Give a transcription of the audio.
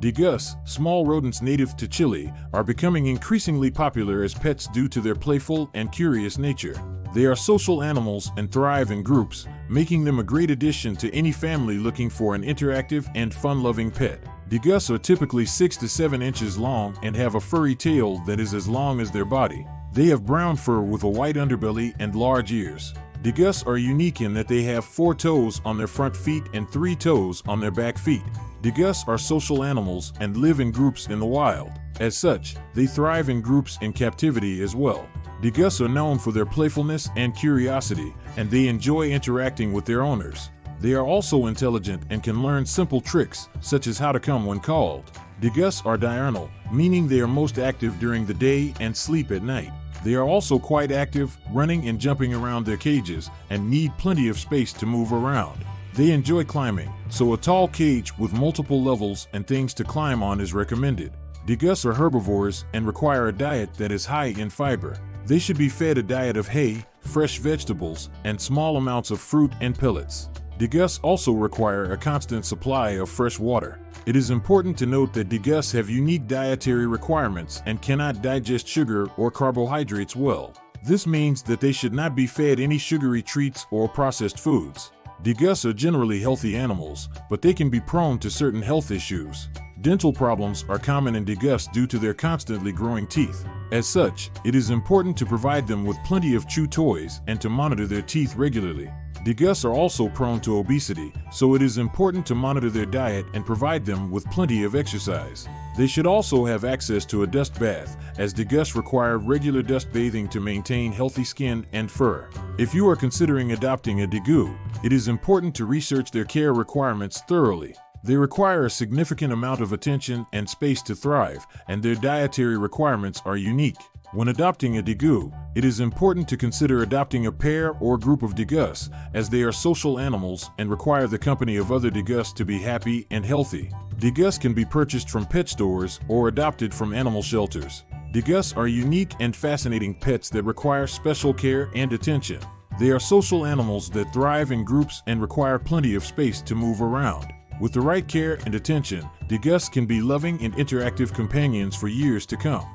Degus, small rodents native to Chile, are becoming increasingly popular as pets due to their playful and curious nature. They are social animals and thrive in groups, making them a great addition to any family looking for an interactive and fun-loving pet. Degus are typically 6 to 7 inches long and have a furry tail that is as long as their body. They have brown fur with a white underbelly and large ears. Degus are unique in that they have four toes on their front feet and three toes on their back feet. Degus are social animals and live in groups in the wild. As such, they thrive in groups in captivity as well. Degus are known for their playfulness and curiosity, and they enjoy interacting with their owners. They are also intelligent and can learn simple tricks, such as how to come when called. Degus are diurnal, meaning they are most active during the day and sleep at night. They are also quite active, running and jumping around their cages, and need plenty of space to move around. They enjoy climbing, so a tall cage with multiple levels and things to climb on is recommended. Degus are herbivores and require a diet that is high in fiber. They should be fed a diet of hay, fresh vegetables, and small amounts of fruit and pellets. Degus also require a constant supply of fresh water. It is important to note that degus have unique dietary requirements and cannot digest sugar or carbohydrates well. This means that they should not be fed any sugary treats or processed foods. Degus are generally healthy animals, but they can be prone to certain health issues. Dental problems are common in degus due to their constantly growing teeth. As such, it is important to provide them with plenty of chew toys and to monitor their teeth regularly. Degus are also prone to obesity, so it is important to monitor their diet and provide them with plenty of exercise. They should also have access to a dust bath, as degus require regular dust bathing to maintain healthy skin and fur. If you are considering adopting a degu, it is important to research their care requirements thoroughly. They require a significant amount of attention and space to thrive, and their dietary requirements are unique. When adopting a degu, it is important to consider adopting a pair or group of degus, as they are social animals and require the company of other degus to be happy and healthy. Degus can be purchased from pet stores or adopted from animal shelters. Degus are unique and fascinating pets that require special care and attention. They are social animals that thrive in groups and require plenty of space to move around. With the right care and attention, degus can be loving and interactive companions for years to come.